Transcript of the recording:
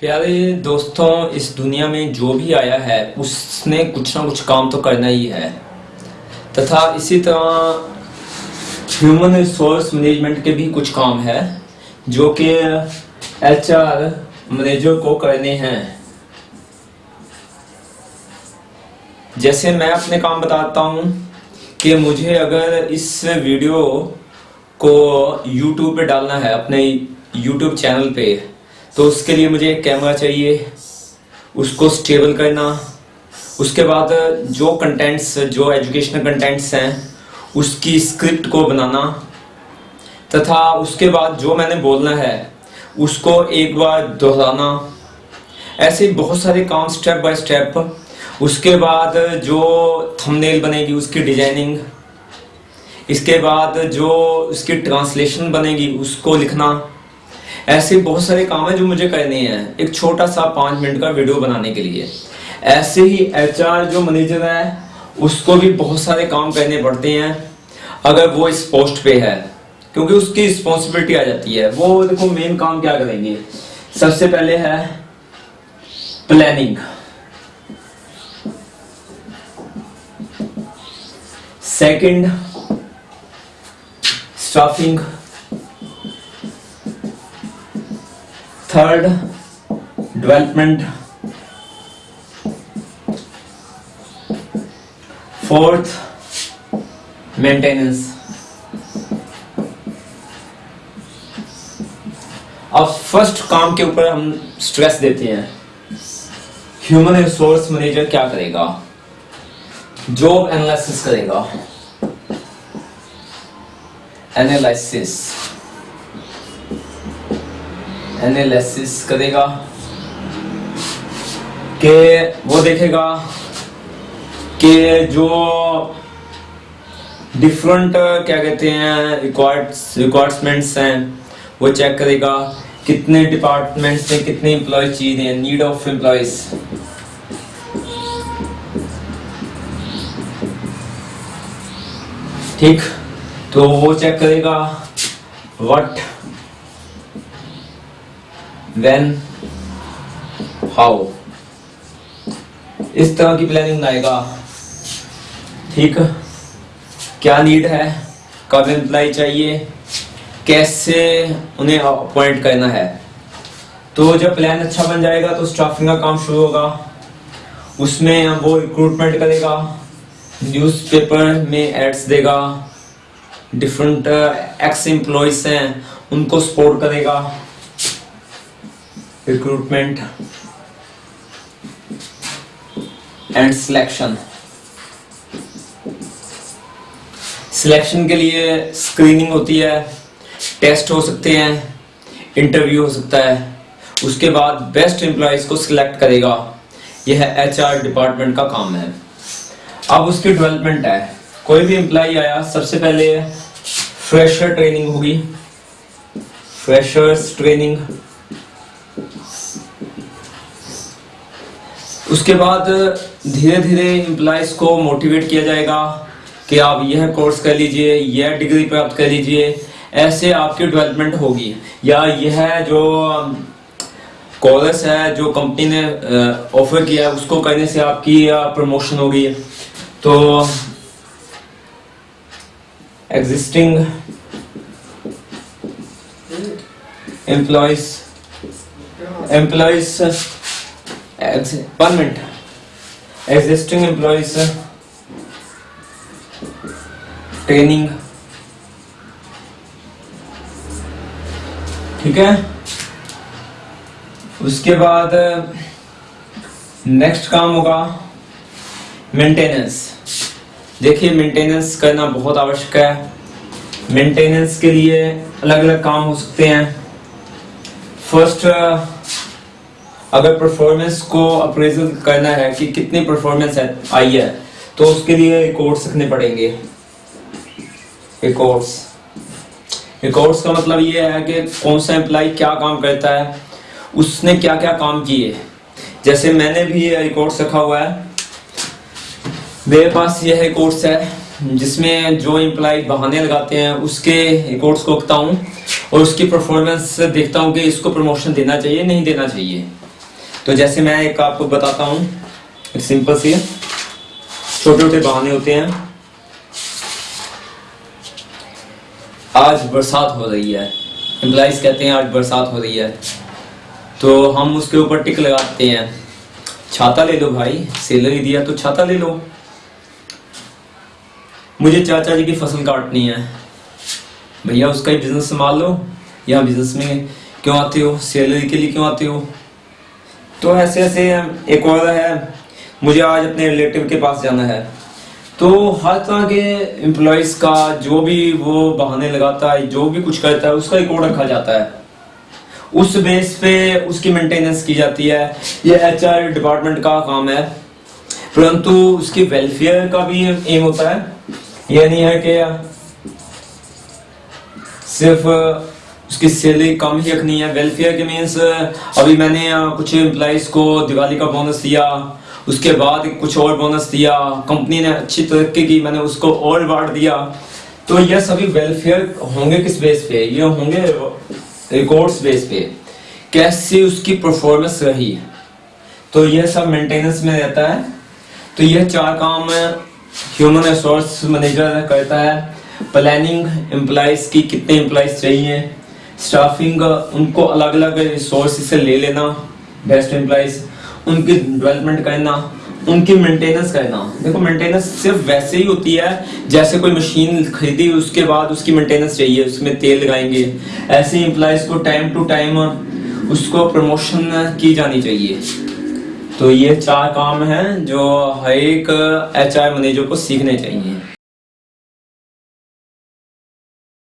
प्यारे दोस्तों, इस दुनिया में जो भी आया है, उसने कुछ ना कुछ काम तो करना ही है। तथा इसी तरह ह्यूमन रिसोर्स मैनेजमेंट के भी कुछ काम है, जो कि एचआर मैनेजर को करने हैं। जैसे मैं अपने काम बताता हूँ कि मुझे अगर इस वीडियो को YouTube पे डालना है, अपने YouTube चैनल पे। तो उसके लिए मुझे कैमरा चाहिए। उसको स्टेबल करना। उसके बाद जो कंटेंट्स जो एजुकेशनल कंटेंट्स हैं, उसकी स्क्रिप्ट को बनाना। तथा उसके बाद जो मैंने बोलना है, उसको एक बार दोहराना। ऐसे बहुत सारे काम स्टेप बाय स्टेप उसके बाद जो थंबनेल बनेगी, उसकी डिज़ाइनिंग इसके बाद जो उसकी ट्रांसलेशन बनेगी, उसको लिखना। ऐसे बहुत सारे काम है जो मुझे करने हैं। एक छोटा सा पाँच मिनट का वीडियो बनाने के लिए। ऐसे ही एचआर जो मैनेजर है, उसको भी बहुत सारे काम करने पड़ते हैं, अगर वो इस पोस्ट पे है। क्योंकि उसकी रिस्पॉन्सिबिलिटी आ जाती है। वो देखो मेन काम क्या करेंगे? सबसे पहले है planning second staffing third development fourth maintenance अब फ़र्स्ट काम के ऊपर हम स्ट्रेस देते हैं। ह्यूमन रिसोर्स मैनेजर क्या करेगा? जॉब एनालिसिस करेगा। एनालिसिस एनालिसिस करेगा। कि वो देखेगा कि जो डिफरेंट क्या कहते हैं रिक्वायर्ड्स रिक्वायरमेंट्स हैं, वो चेक करेगा कितने डिपार्टमेंट्स में कितने एम्प्लॉय चाहिए नीड ऑफ़ एम्प्लॉयज़ ठीक? तो वो चेक करेगा व्हाट व्हेन हाउ इस तरह की प्लानिंग बनाएगा ठीक? क्या नीड है? कब एम्प्लाई चाहिए? कैसे उन्हें अपॉइंट करना है? तो जब प्लान अच्छा बन जाएगा तो स्टाफिंग का काम शुरू होगा। उसमें वो रिक्रूटमेंट करेगा। न्यूज़पेपर में एड्स देगा। डिफरेंट एक्स एम्प्लॉयज़ हैं, उनको सपोर्ट करेगा रिक्रूटमेंट एंड सिलेक्शन सिलेक्शन के लिए स्क्रीनिंग होती है टेस्ट हो सकते हैं इंटरव्यू हो सकता है। उसके बाद बेस्ट एम्प्लॉयज़ को सिलेक्ट करेगा। यह एच आर डिपार्टमेंट का काम है। अब उसकी डेवलपमेंट है। कोई भी एम्प्लॉय आया, सबसे पहले फ्रेशर ट्रेनिंग होगी। Freshers training. उसके बाद धीरे धीरे एम्प्लॉयज़ को मोटिवेट किया जाएगा कि आप यह कोर्स कर लीजिए, यह डिग्री प्राप्त कर लीजिए, ऐसे आपकी डेवलपमेंट होगी। या यह जो कॉलेज है, जो कंपनी ने ऑफ़र किया है, उसको करने से आपकी प्रमोशन होगी। तो existing employees employees one minute existing employees training ठीक है? उसके बाद नेक्स्ट काम होगा मेंटेनेंस देखिए मेंटेनेंस करना बहुत आवश्यक है। मेंटेनेंस के लिए अलग अलग काम हो सकते हैं। फ़र्स्ट अगर परफॉर्मेंस को अप्रेजल करना है कि कितनी परफॉर्मेंस आई है तो उसके लिए रिकॉर्ड्स रखने पड़ेंगे। रिकॉर्ड्स रिकॉर्ड्स का मतलब ये है कि कौन सा एम्प्लॉय क्या काम करता है, उसने क्या क्या काम किए। जैसे मैंने भी रिकॉर्ड्स रखा हुआ है मेरे पास यह रिकॉर्ड्स है, जिसमें जो एम्प्लॉय बहाने लगाते हैं, उसके रिकॉर्ड्स को रखता हूँ और उसकी परफॉर्मेंस देखता हूँ कि इसको प्रमोशन देना चाहिए, नहीं देना चाहिए। तो जैसे मैं एक आपको बताता हूँ सिंपल सी, छोटे छोटे बहाने होते हैं। आज बरसात हो रही है। एम्प्लॉइज कहते हैं, आज बरसात हो रही है। तो हम उसके ऊपर टिक लगाते हैं। छाता ले लो भाई सैलरी दिया तो छाता ले लो। मुझे चाचा जी की फ़सल काटनी है। भैया, उसका ही बिज़नेस संभाल लो। या बिज़नेस में क्यों आते हो? सैलरी के लिए क्यों आते हो? तो ऐसे ऐसे एक और है, मुझे आज अपने रिलेटिव के पास जाना है। तो हर तरह के एम्प्लॉयज़ का जो भी वो बहाने लगाता है, जो भी कुछ करता है, उसका रिकॉर्ड रखा जाता है। उस बेस पे उसकी मेंटेनेंस की जाती है। ये एच डिपार्टमेंट का काम है। परंतु उसकी वेलफेयर का भी एम होता है। ये नहीं है कि सिर्फ़ उसकी सैलरी कम ही रखनी है। वेलफेयर के मीन्स अभी मैंने कुछ एम्प्लॉइज को दिवाली का बोनस दिया, उसके बाद कुछ और बोनस दिया कंपनी ने अच्छी तरक्की की, मैंने उसको और अवार्ड दिया। तो यह सभी वेलफेयर होंगे किस बेस पे? ये होंगे रिकॉर्ड्स बेस पे। कैसे उसकी परफॉर्मेंस रही? तो यह सब मेंटेनेंस में रहता है। तो यह चार काम ह्यूमन रिसोर्स मैनेजर करता है। प्लानिंग एम्प्लॉयज़ की कितने एम्प्लॉयज़ चाहिए। स्टाफिंग उनको अलग अलग रिसोर्स से ले लेना। बेस्ट एम्प्लॉयज़ उनकी डेवलपमेंट करना, उनकी मेंटेनेंस करना। देखो मेंटेनेंस सिर्फ़ वैसे ही होती है, जैसे कोई मशीन खरीदी, उसके बाद उसकी मेंटेनेंस चाहिए, उसमें तेल लगाएँगे। ऐसे एम्प्लॉयज़ को टाइम टू टाइम उसको प्रमोशन की जानी चाहिए। तो ये चार काम हैं जो हर एक एच मैनेजर को सीखने चाहिए।